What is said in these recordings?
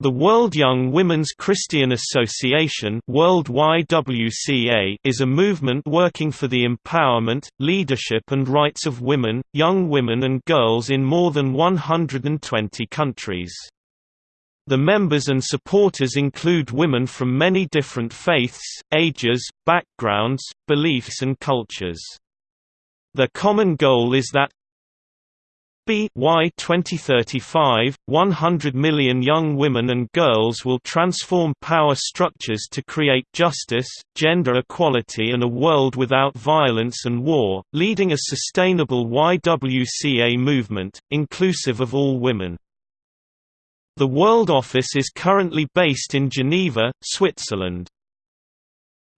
The World Young Women's Christian Association World YWCA is a movement working for the empowerment, leadership and rights of women, young women and girls in more than 120 countries. The members and supporters include women from many different faiths, ages, backgrounds, beliefs and cultures. The common goal is that by 2035, 100 million young women and girls will transform power structures to create justice, gender equality and a world without violence and war, leading a sustainable YWCA movement, inclusive of all women. The World Office is currently based in Geneva, Switzerland.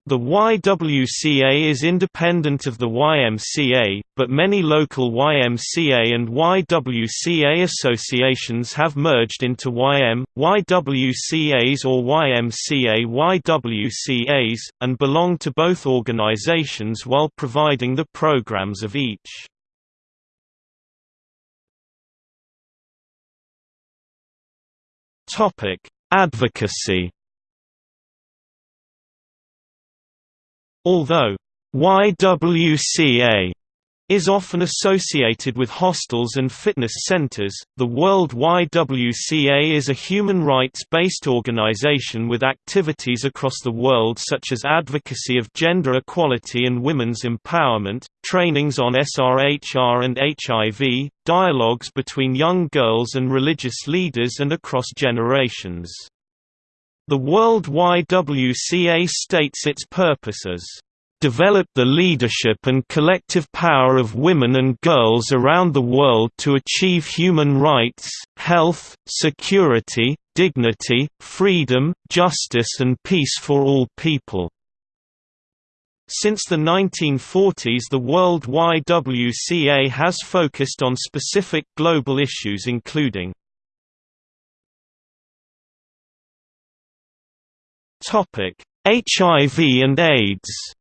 The YWCA is independent of the YMCA, but many local YMCA and YWCA associations have merged into YM, YWCAs or YMCA YWCAs, and belong to both organizations while providing the programs of each. Advocacy Although YWCA is often associated with hostels and fitness centers, the World YWCA is a human rights-based organization with activities across the world such as advocacy of gender equality and women's empowerment, trainings on SRHR and HIV, dialogues between young girls and religious leaders and across generations. The World YWCA states its purpose as develop the leadership and collective power of women and girls around the world to achieve human rights, health, security, dignity, freedom, justice and peace for all people." Since the 1940s the World YWCA has focused on specific global issues including HIV and AIDS.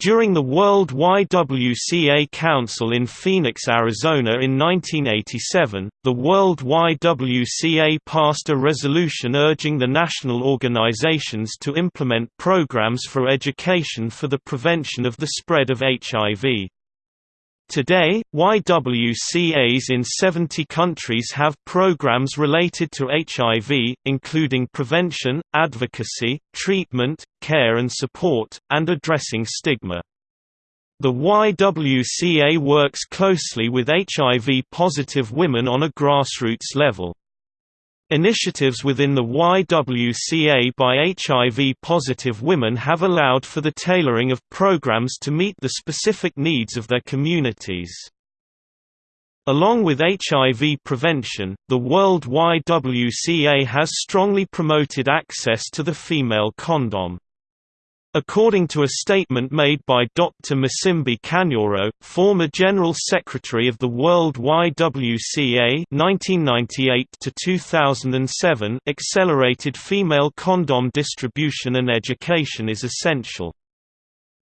During the World YWCA Council in Phoenix, Arizona in 1987, the World YWCA passed a resolution urging the national organizations to implement programs for education for the prevention of the spread of HIV. Today, YWCAs in 70 countries have programs related to HIV, including prevention, advocacy, treatment, care and support, and addressing stigma. The YWCA works closely with HIV-positive women on a grassroots level. Initiatives within the YWCA by HIV-positive women have allowed for the tailoring of programs to meet the specific needs of their communities. Along with HIV prevention, the World YWCA has strongly promoted access to the female condom. According to a statement made by Dr. Musimbi Kanyoro, former General Secretary of the World YWCA 1998 accelerated female condom distribution and education is essential.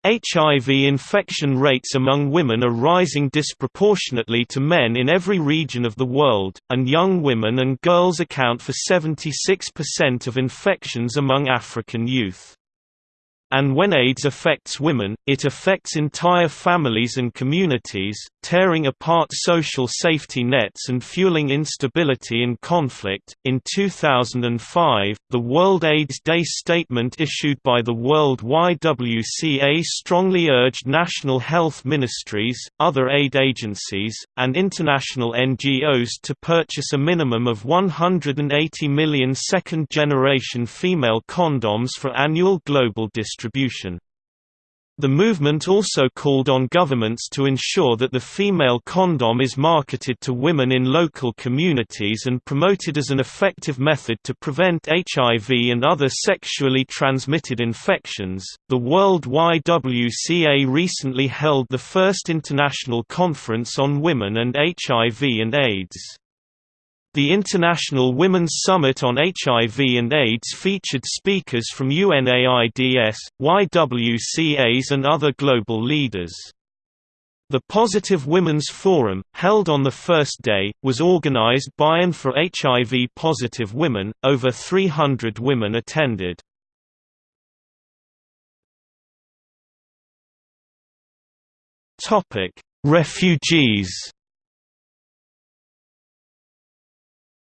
HIV infection rates among women are rising disproportionately to men in every region of the world, and young women and girls account for 76% of infections among African youth. And when AIDS affects women, it affects entire families and communities, tearing apart social safety nets and fueling instability and conflict. In 2005, the World AIDS Day statement issued by the World YWCA strongly urged national health ministries, other aid agencies, and international NGOs to purchase a minimum of 180 million second generation female condoms for annual global distribution distribution. The movement also called on governments to ensure that the female condom is marketed to women in local communities and promoted as an effective method to prevent HIV and other sexually transmitted infections. The World YWCA recently held the first international conference on women and HIV and AIDS. The International Women's Summit on HIV and AIDS featured speakers from UNAIDS, YWCAs and other global leaders. The Positive Women's Forum, held on the first day, was organized by and for HIV-positive women, over 300 women attended. Refugees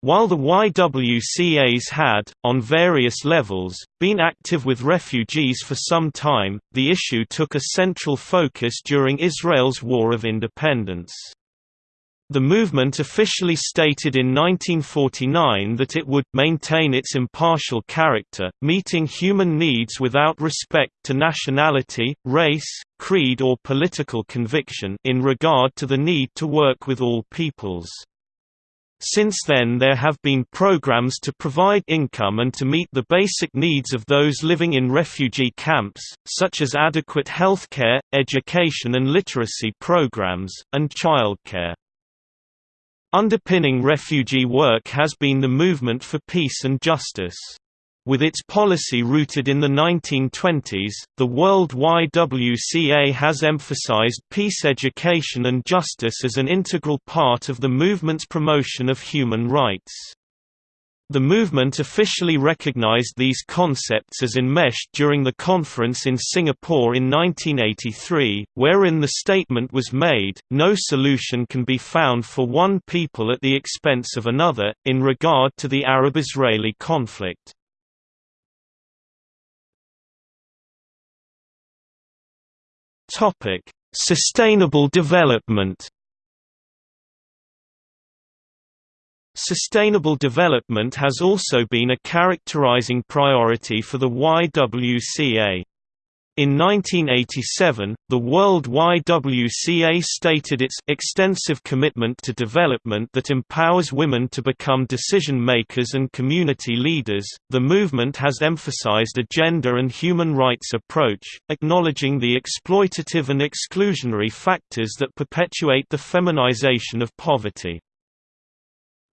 While the YWCAs had, on various levels, been active with refugees for some time, the issue took a central focus during Israel's War of Independence. The movement officially stated in 1949 that it would maintain its impartial character, meeting human needs without respect to nationality, race, creed or political conviction in regard to the need to work with all peoples. Since then there have been programs to provide income and to meet the basic needs of those living in refugee camps, such as adequate healthcare, education and literacy programs, and childcare. Underpinning refugee work has been the movement for peace and justice. With its policy rooted in the 1920s, the World YWCA has emphasized peace education and justice as an integral part of the movement's promotion of human rights. The movement officially recognized these concepts as enmeshed during the conference in Singapore in 1983, wherein the statement was made, no solution can be found for one people at the expense of another, in regard to the Arab-Israeli conflict. Topic: Sustainable development. Sustainable development has also been a characterizing priority for the YWCA. In 1987, the World YWCA stated its extensive commitment to development that empowers women to become decision makers and community leaders. The movement has emphasized a gender and human rights approach, acknowledging the exploitative and exclusionary factors that perpetuate the feminization of poverty.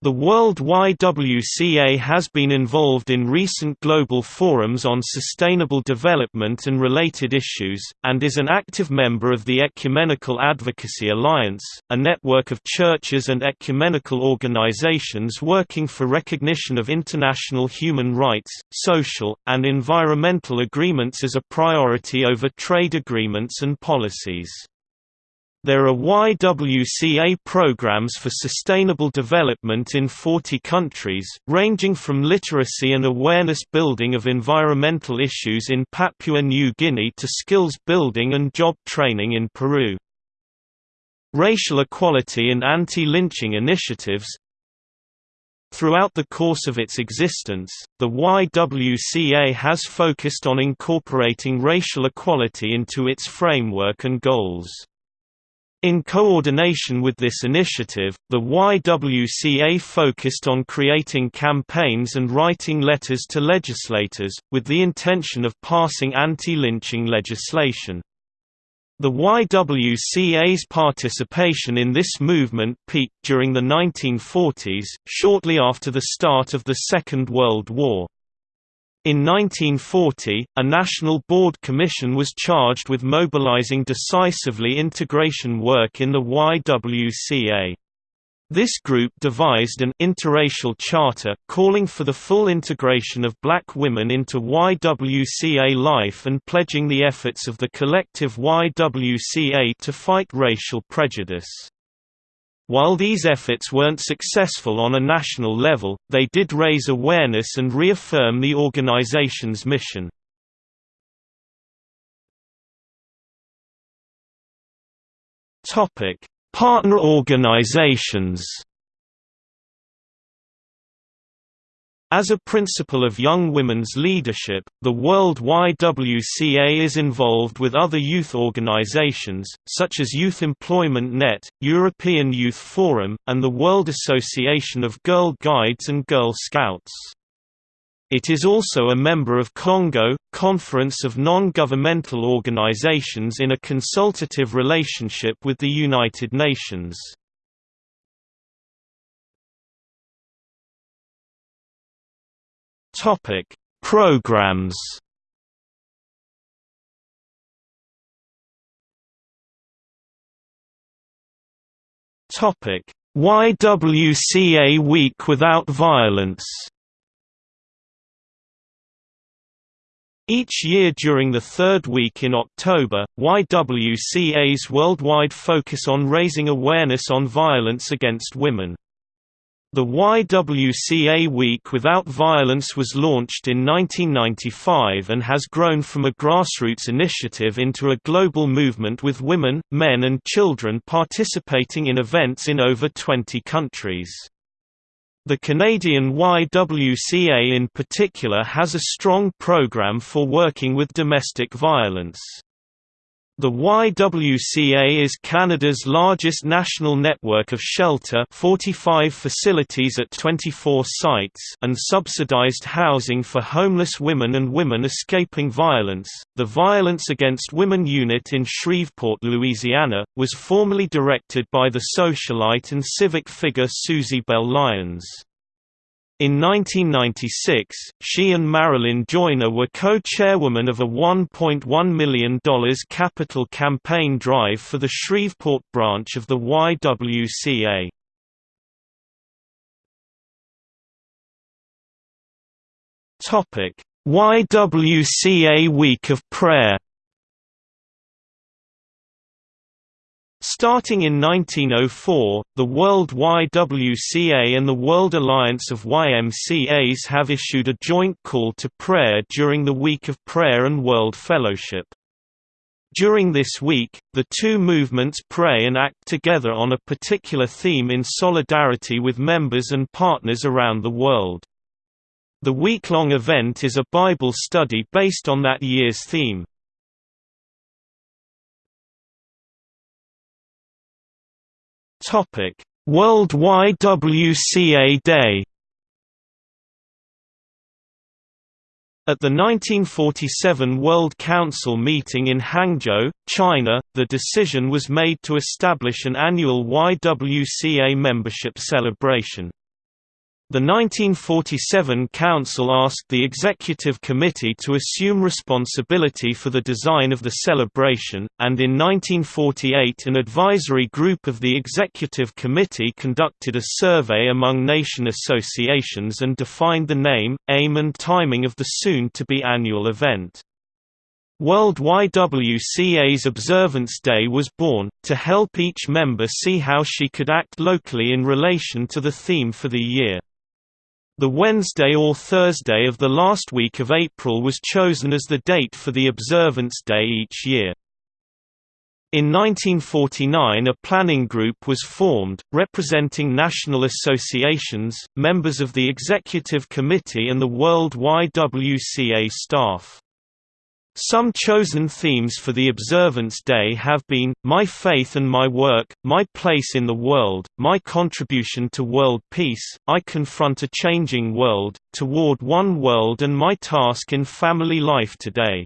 The World YWCA has been involved in recent global forums on sustainable development and related issues, and is an active member of the Ecumenical Advocacy Alliance, a network of churches and ecumenical organizations working for recognition of international human rights, social, and environmental agreements as a priority over trade agreements and policies. There are YWCA programs for sustainable development in 40 countries, ranging from literacy and awareness building of environmental issues in Papua New Guinea to skills building and job training in Peru. Racial equality and anti-lynching initiatives, Throughout the course of its existence, the YWCA has focused on incorporating racial equality into its framework and goals. In coordination with this initiative, the YWCA focused on creating campaigns and writing letters to legislators, with the intention of passing anti-lynching legislation. The YWCA's participation in this movement peaked during the 1940s, shortly after the start of the Second World War. In 1940, a National Board Commission was charged with mobilizing decisively integration work in the YWCA. This group devised an interracial charter, calling for the full integration of black women into YWCA life and pledging the efforts of the collective YWCA to fight racial prejudice. While these efforts weren't successful on a national level, they did raise awareness and reaffirm the organization's mission. Partner organizations As a principle of young women's leadership, the World YWCA is involved with other youth organizations, such as Youth Employment Net, European Youth Forum, and the World Association of Girl Guides and Girl Scouts. It is also a member of Congo, Conference of Non-Governmental Organizations in a consultative relationship with the United Nations. Topic: Programs. Topic: YWCA Week Without Violence Each year during the third week in October, YWCA's worldwide focus on raising awareness on violence against women. The YWCA Week Without Violence was launched in 1995 and has grown from a grassroots initiative into a global movement with women, men and children participating in events in over 20 countries. The Canadian YWCA in particular has a strong program for working with domestic violence. The YWCA is Canada's largest national network of shelter 45 facilities at 24 sites and subsidized housing for homeless women and women escaping violence. The Violence Against Women unit in Shreveport, Louisiana, was formerly directed by the socialite and civic figure Susybelle Lyons. In 1996, she and Marilyn Joyner were co-chairwomen of a $1.1 million capital campaign drive for the Shreveport branch of the YWCA. YWCA Week of Prayer Starting in 1904, the World YWCA and the World Alliance of YMCAs have issued a joint call to prayer during the Week of Prayer and World Fellowship. During this week, the two movements pray and act together on a particular theme in solidarity with members and partners around the world. The week-long event is a Bible study based on that year's theme. Topic: World YWCA Day. At the 1947 World Council meeting in Hangzhou, China, the decision was made to establish an annual YWCA membership celebration. The 1947 Council asked the Executive Committee to assume responsibility for the design of the celebration, and in 1948 an advisory group of the Executive Committee conducted a survey among nation associations and defined the name, aim and timing of the soon-to-be annual event. World YWCA's Observance Day was born, to help each member see how she could act locally in relation to the theme for the year. The Wednesday or Thursday of the last week of April was chosen as the date for the observance day each year. In 1949 a planning group was formed, representing national associations, members of the executive committee and the World YWCA staff. Some chosen themes for the Observance Day have been, My Faith and My Work, My Place in the World, My Contribution to World Peace, I Confront a Changing World, Toward One World and My Task in Family Life Today.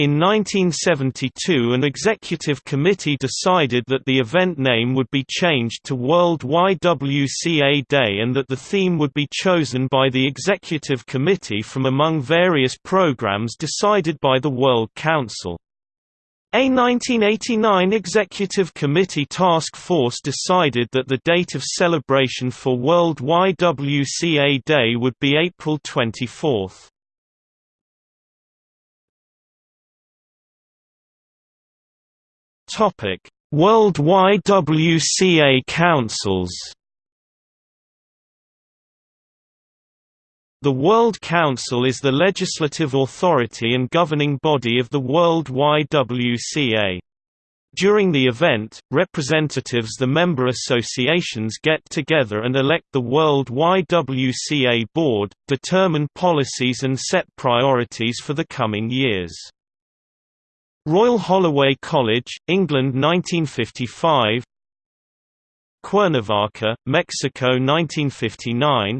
In 1972 an executive committee decided that the event name would be changed to World YWCA Day and that the theme would be chosen by the executive committee from among various programs decided by the World Council. A 1989 Executive Committee task force decided that the date of celebration for World YWCA Day would be April 24. Topic: World YWCA Councils. The World Council is the legislative authority and governing body of the World YWCA. During the event, representatives the member associations get together and elect the World YWCA Board, determine policies and set priorities for the coming years. Royal Holloway College, England 1955 Cuernavaca, Mexico 1959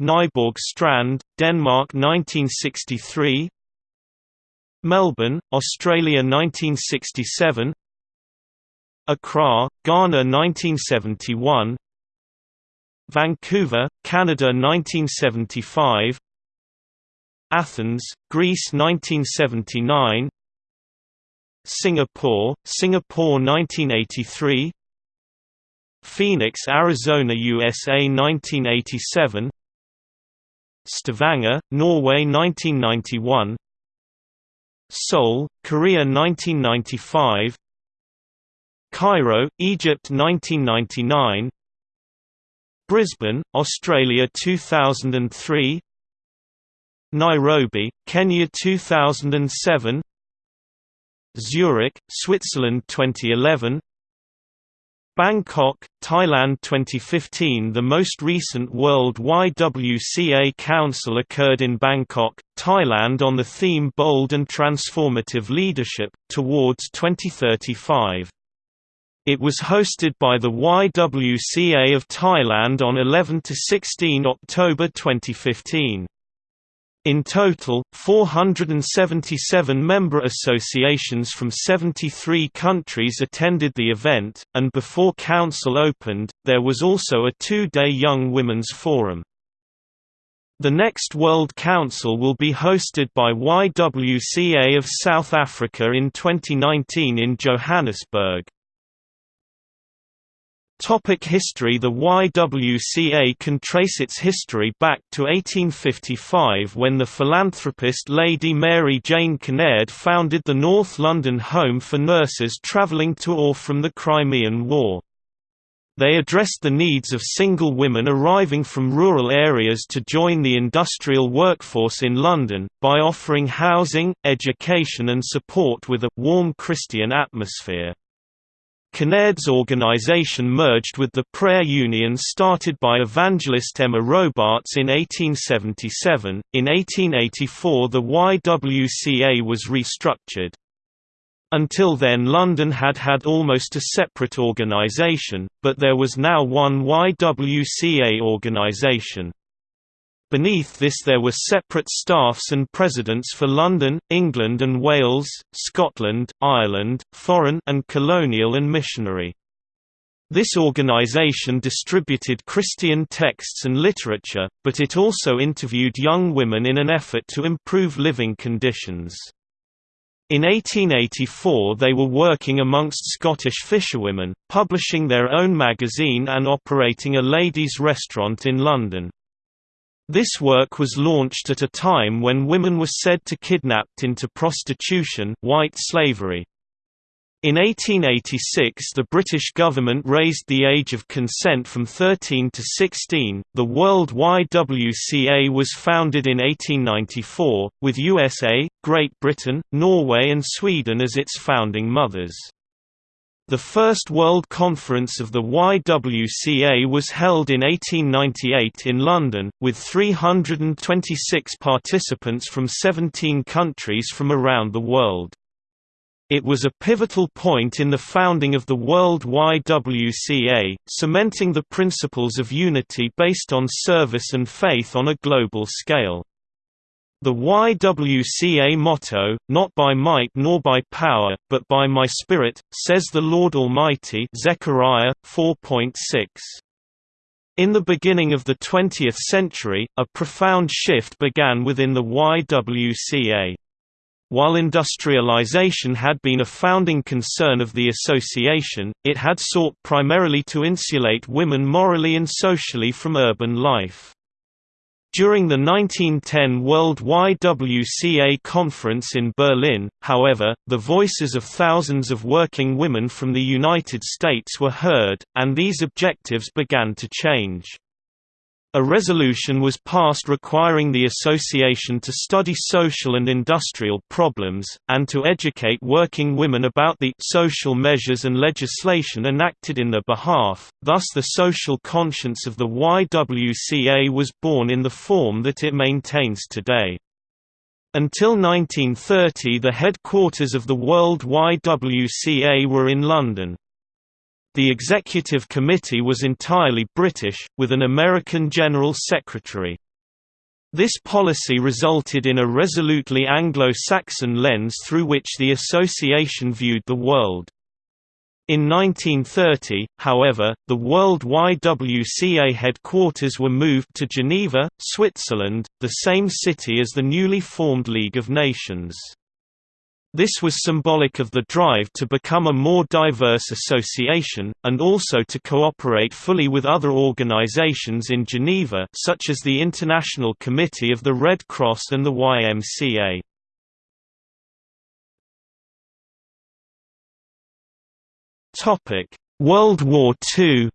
Nyborg Strand, Denmark 1963 Melbourne, Australia 1967 Accra, Ghana 1971 Vancouver, Canada 1975 Athens, Greece 1979 Singapore, Singapore 1983 Phoenix, Arizona, USA 1987 Stavanger, Norway 1991 Seoul, Korea 1995 Cairo, Egypt 1999 Brisbane, Australia 2003 Nairobi, Kenya 2007 Zurich, Switzerland 2011 Bangkok, Thailand 2015 The most recent World YWCA Council occurred in Bangkok, Thailand on the theme Bold and Transformative Leadership, towards 2035. It was hosted by the YWCA of Thailand on 11–16 October 2015. In total, 477 member associations from 73 countries attended the event, and before Council opened, there was also a two-day Young Women's Forum. The next World Council will be hosted by YWCA of South Africa in 2019 in Johannesburg. Topic history The YWCA can trace its history back to 1855 when the philanthropist Lady Mary Jane Kinnaird founded the North London Home for Nurses travelling to or from the Crimean War. They addressed the needs of single women arriving from rural areas to join the industrial workforce in London, by offering housing, education and support with a «warm Christian atmosphere». Kinnaird's organization merged with the prayer union started by evangelist Emma Robarts in 1877. In 1884, the YWCA was restructured. Until then London had had almost a separate organisation, but there was now one YWCA organisation. Beneath this there were separate staffs and presidents for London, England and Wales, Scotland, Ireland, foreign and colonial and missionary. This organization distributed Christian texts and literature, but it also interviewed young women in an effort to improve living conditions. In 1884 they were working amongst Scottish fisherwomen, publishing their own magazine and operating a ladies' restaurant in London. This work was launched at a time when women were said to be kidnapped into prostitution white slavery. In 1886 the British government raised the age of consent from 13 to 16. The World YWCA was founded in 1894, with USA, Great Britain, Norway and Sweden as its founding mothers. The first World Conference of the YWCA was held in 1898 in London, with 326 participants from 17 countries from around the world. It was a pivotal point in the founding of the World YWCA, cementing the principles of unity based on service and faith on a global scale. The YWCA motto, not by might nor by power, but by my spirit, says the Lord Almighty Zechariah 4.6. In the beginning of the 20th century, a profound shift began within the YWCA. While industrialization had been a founding concern of the association, it had sought primarily to insulate women morally and socially from urban life. During the 1910 World YWCA conference in Berlin, however, the voices of thousands of working women from the United States were heard, and these objectives began to change. A resolution was passed requiring the association to study social and industrial problems, and to educate working women about the social measures and legislation enacted in their behalf, thus the social conscience of the YWCA was born in the form that it maintains today. Until 1930 the headquarters of the World YWCA were in London. The executive committee was entirely British, with an American General Secretary. This policy resulted in a resolutely Anglo-Saxon lens through which the association viewed the world. In 1930, however, the World YWCA headquarters were moved to Geneva, Switzerland, the same city as the newly formed League of Nations. This was symbolic of the drive to become a more diverse association, and also to cooperate fully with other organizations in Geneva such as the International Committee of the Red Cross and the YMCA. World War II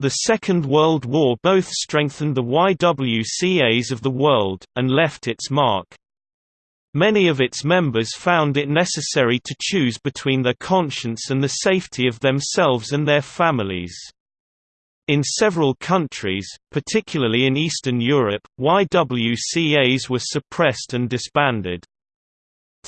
The Second World War both strengthened the YWCAs of the world, and left its mark. Many of its members found it necessary to choose between their conscience and the safety of themselves and their families. In several countries, particularly in Eastern Europe, YWCAs were suppressed and disbanded.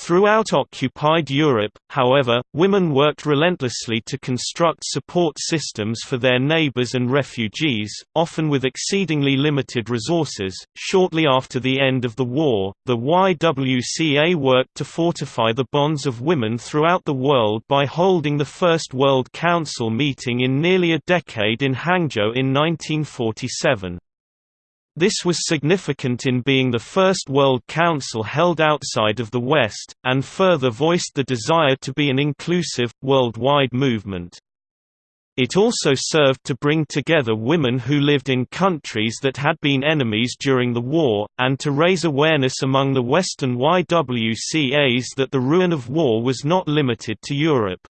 Throughout occupied Europe, however, women worked relentlessly to construct support systems for their neighbors and refugees, often with exceedingly limited resources. Shortly after the end of the war, the YWCA worked to fortify the bonds of women throughout the world by holding the first World Council meeting in nearly a decade in Hangzhou in 1947. This was significant in being the first World Council held outside of the West, and further voiced the desire to be an inclusive, worldwide movement. It also served to bring together women who lived in countries that had been enemies during the war, and to raise awareness among the Western YWCAs that the ruin of war was not limited to Europe.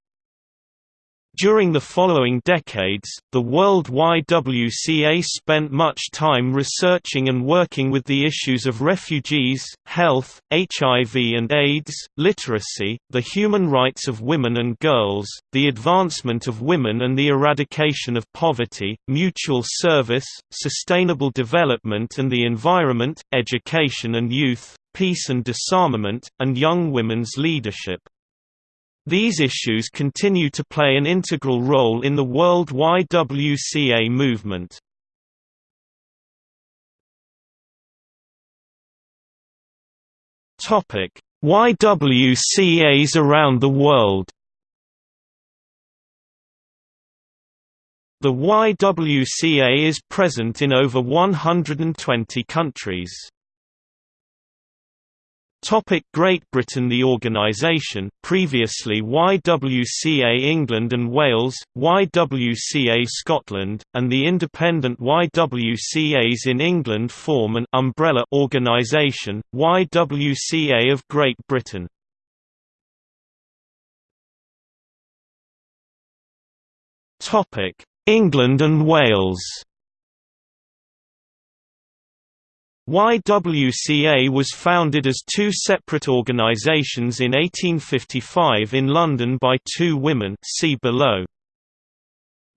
During the following decades, the World YWCA spent much time researching and working with the issues of refugees, health, HIV and AIDS, literacy, the human rights of women and girls, the advancement of women and the eradication of poverty, mutual service, sustainable development and the environment, education and youth, peace and disarmament, and young women's leadership. These issues continue to play an integral role in the world YWCA movement. YWCAs around the world The YWCA is present in over 120 countries. Topic Great Britain The organisation, previously YWCA England and Wales, YWCA Scotland, and the independent YWCAs in England form an umbrella organisation, YWCA of Great Britain. England and Wales YWCA was founded as two separate organisations in 1855 in London by two women see below.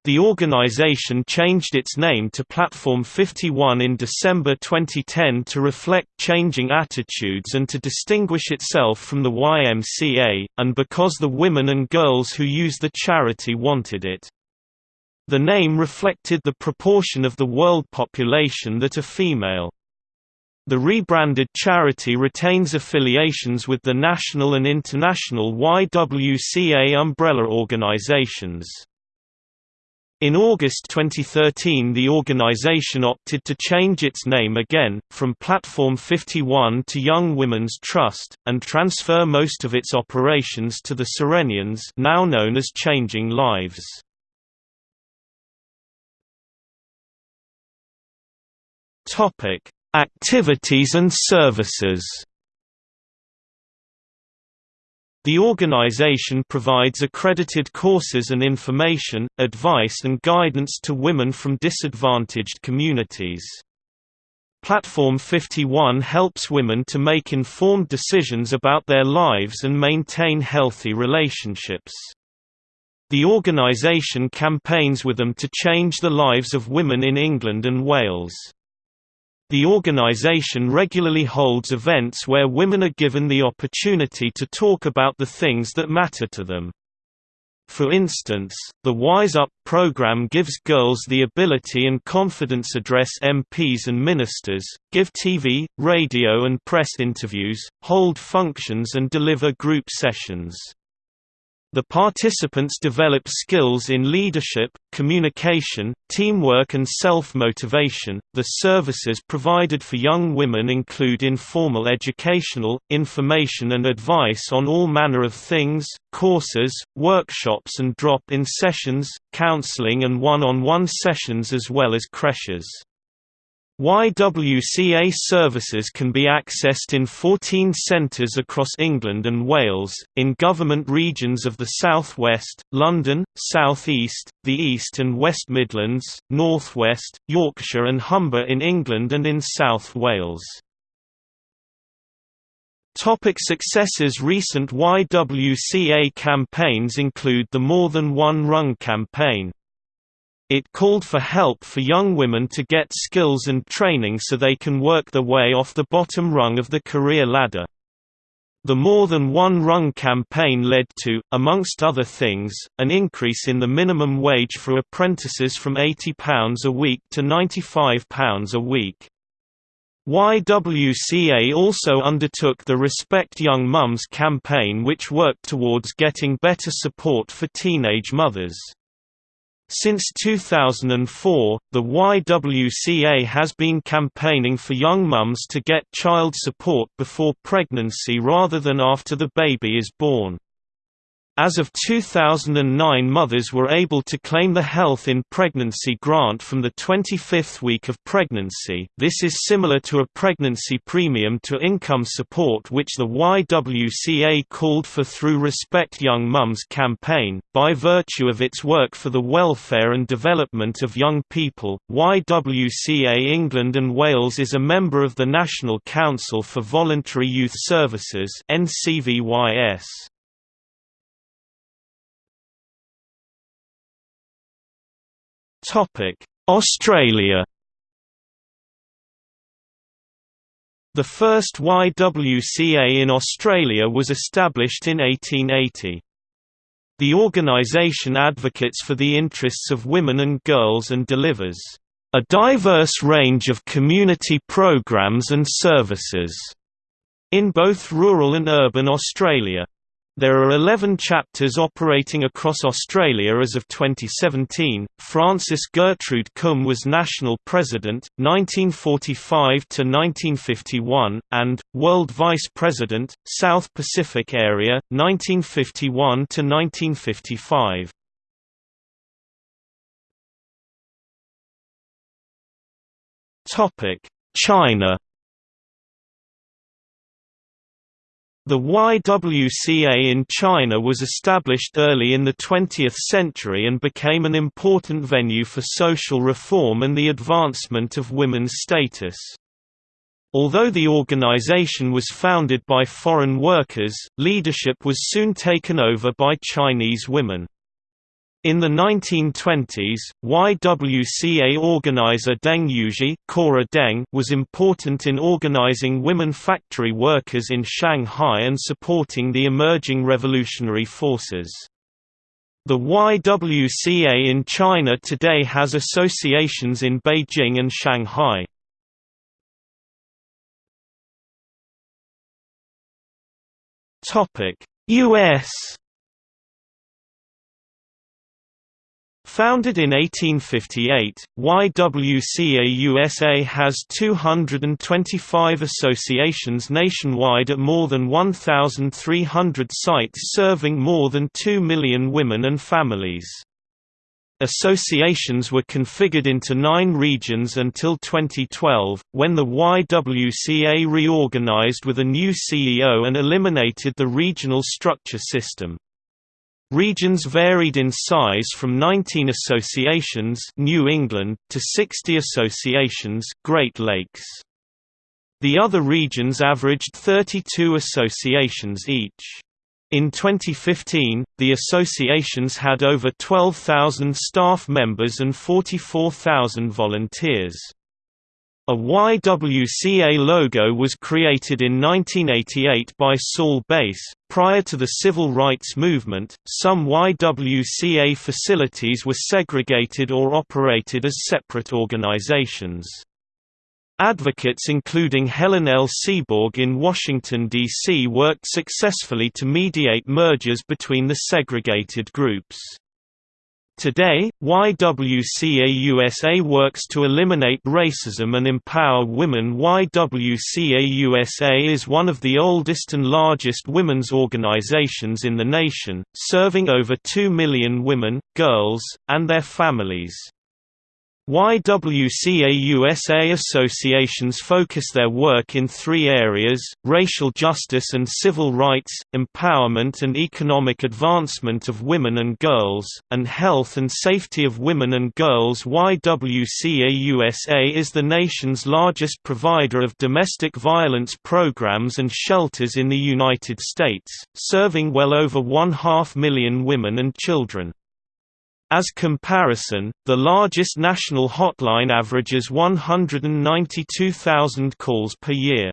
The organisation changed its name to Platform 51 in December 2010 to reflect changing attitudes and to distinguish itself from the YMCA, and because the women and girls who use the charity wanted it. The name reflected the proportion of the world population that are female. The rebranded charity retains affiliations with the national and international YWCA umbrella organizations. In August 2013 the organization opted to change its name again, from Platform 51 to Young Women's Trust, and transfer most of its operations to the Cyrenians now known as Changing Lives. Activities and services The organization provides accredited courses and information, advice and guidance to women from disadvantaged communities. Platform 51 helps women to make informed decisions about their lives and maintain healthy relationships. The organization campaigns with them to change the lives of women in England and Wales. The organization regularly holds events where women are given the opportunity to talk about the things that matter to them. For instance, the Wise Up program gives girls the ability and confidence to address MPs and ministers, give TV, radio and press interviews, hold functions and deliver group sessions. The participants develop skills in leadership, communication, teamwork, and self motivation. The services provided for young women include informal educational, information, and advice on all manner of things, courses, workshops, and drop in sessions, counseling, and one on one sessions, as well as creches. YWCA services can be accessed in 14 centres across England and Wales, in government regions of the South West, London, South East, the East and West Midlands, North West, Yorkshire and Humber in England and in South Wales. Topic successes Recent YWCA campaigns include the More Than One Rung campaign. It called for help for young women to get skills and training so they can work their way off the bottom rung of the career ladder. The More Than One Rung campaign led to, amongst other things, an increase in the minimum wage for apprentices from £80 a week to £95 a week. YWCA also undertook the Respect Young Mums campaign which worked towards getting better support for teenage mothers. Since 2004, the YWCA has been campaigning for young mums to get child support before pregnancy rather than after the baby is born. As of 2009 mothers were able to claim the Health in Pregnancy grant from the 25th week of pregnancy this is similar to a pregnancy premium to income support which the YWCA called for through Respect Young Mums campaign. By virtue of its work for the welfare and development of young people, YWCA England and Wales is a member of the National Council for Voluntary Youth Services NCVYS. Australia. The first YWCA in Australia was established in 1880. The organisation advocates for the interests of women and girls and delivers a diverse range of community programs and services in both rural and urban Australia. There are 11 chapters operating across Australia as of 2017. Frances Gertrude Cum was national president 1945 to 1951 and world vice president South Pacific area 1951 to 1955. Topic: China The YWCA in China was established early in the 20th century and became an important venue for social reform and the advancement of women's status. Although the organization was founded by foreign workers, leadership was soon taken over by Chinese women. In the 1920s, YWCA organizer Deng Yuzhi Cora Deng was important in organizing women factory workers in Shanghai and supporting the emerging revolutionary forces. The YWCA in China today has associations in Beijing and Shanghai. U.S. Founded in 1858, YWCA USA has 225 associations nationwide at more than 1,300 sites serving more than 2 million women and families. Associations were configured into nine regions until 2012, when the YWCA reorganized with a new CEO and eliminated the regional structure system. Regions varied in size from 19 associations New England to 60 associations Great Lakes. The other regions averaged 32 associations each. In 2015, the associations had over 12,000 staff members and 44,000 volunteers. A YWCA logo was created in 1988 by Saul Bass. Prior to the civil rights movement, some YWCA facilities were segregated or operated as separate organizations. Advocates including Helen L. Seaborg in Washington, D.C. worked successfully to mediate mergers between the segregated groups. Today, YWCA USA works to eliminate racism and empower women. YWCA USA is one of the oldest and largest women's organizations in the nation, serving over 2 million women, girls, and their families. YWCA USA associations focus their work in three areas, racial justice and civil rights, empowerment and economic advancement of women and girls, and health and safety of women and girls YWCA USA is the nation's largest provider of domestic violence programs and shelters in the United States, serving well over one half million women and children. As comparison, the largest national hotline averages 192,000 calls per year.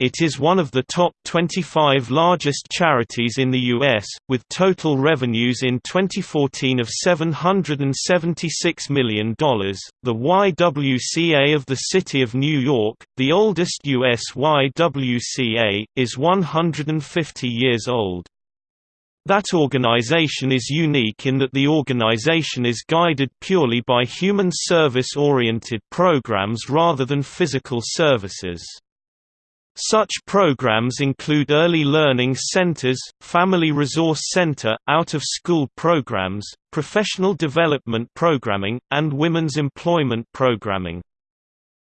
It is one of the top 25 largest charities in the U.S., with total revenues in 2014 of $776 million. The YWCA of the City of New York, the oldest U.S. YWCA, is 150 years old. That organization is unique in that the organization is guided purely by human service-oriented programs rather than physical services. Such programs include early learning centers, family resource center, out-of-school programs, professional development programming, and women's employment programming.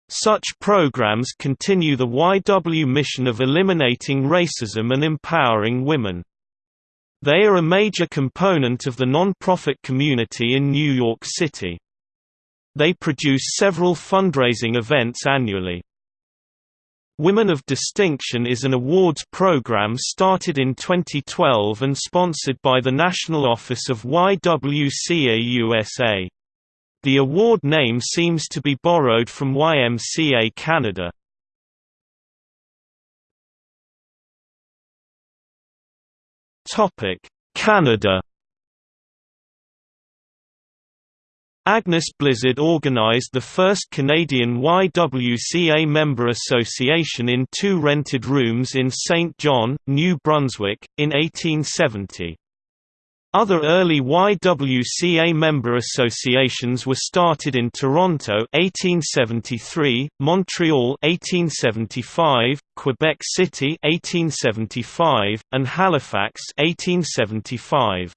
Such programs continue the YW mission of eliminating racism and empowering women. They are a major component of the non-profit community in New York City. They produce several fundraising events annually. Women of Distinction is an awards program started in 2012 and sponsored by the National Office of YWCA USA. The award name seems to be borrowed from YMCA Canada. Canada. Agnes Blizard organized the first Canadian YWCA member association in two rented rooms in Saint John, New Brunswick, in 1870. Other early YWCA member associations were started in Toronto 1873, Montreal 1875, Quebec City 1875, and Halifax 1875.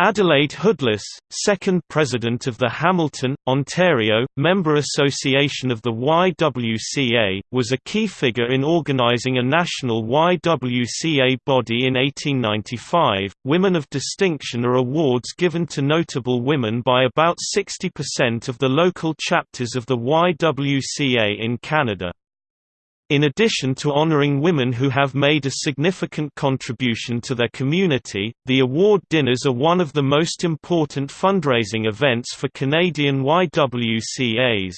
Adelaide Hoodless, second president of the Hamilton, Ontario, member association of the YWCA, was a key figure in organizing a national YWCA body in 1895. Women of distinction are awards given to notable women by about 60% of the local chapters of the YWCA in Canada. In addition to honoring women who have made a significant contribution to their community, the award dinners are one of the most important fundraising events for Canadian YWCAs.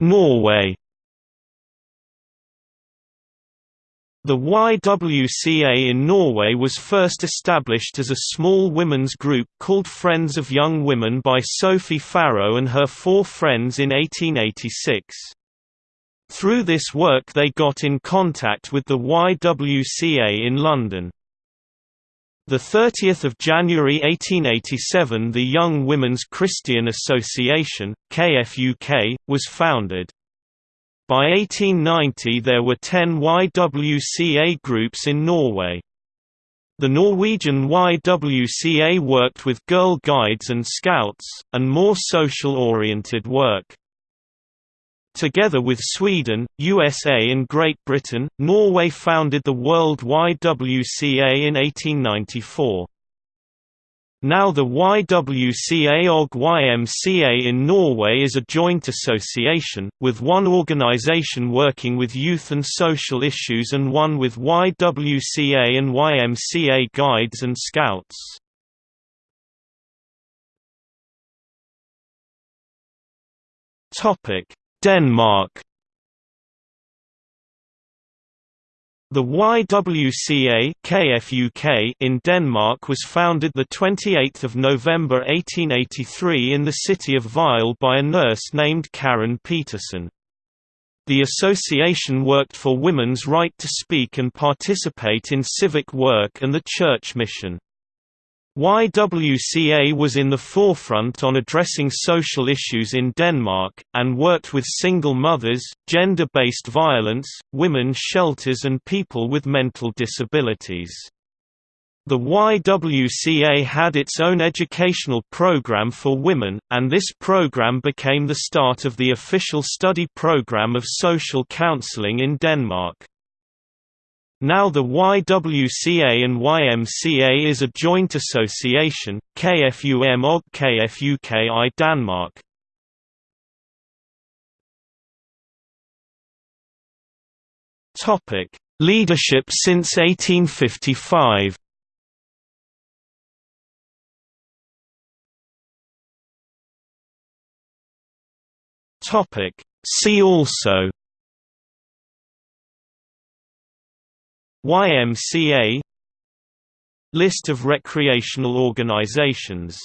Norway The YWCA in Norway was first established as a small women's group called Friends of Young Women by Sophie Farrow and her four friends in 1886. Through this work they got in contact with the YWCA in London. The 30th of January 1887 the Young Women's Christian Association, KFUK, was founded. By 1890 there were 10 YWCA groups in Norway. The Norwegian YWCA worked with Girl Guides and Scouts, and more social-oriented work. Together with Sweden, USA and Great Britain, Norway founded the World YWCA in 1894. Now the YWCA OG YMCA in Norway is a joint association, with one organization working with youth and social issues and one with YWCA and YMCA guides and scouts. Denmark The YWCA KFUK in Denmark was founded 28 November 1883 in the city of Vejle by a nurse named Karen Petersen. The association worked for women's right to speak and participate in civic work and the church mission. YWCA was in the forefront on addressing social issues in Denmark, and worked with single mothers, gender-based violence, women's shelters and people with mental disabilities. The YWCA had its own educational program for women, and this program became the start of the official study program of social counseling in Denmark. Now the YWCA and YMCA is a joint association, KFUM og KFUK i Danmark. Topic: Leadership since 1855. Topic: See also YMCA List of recreational organizations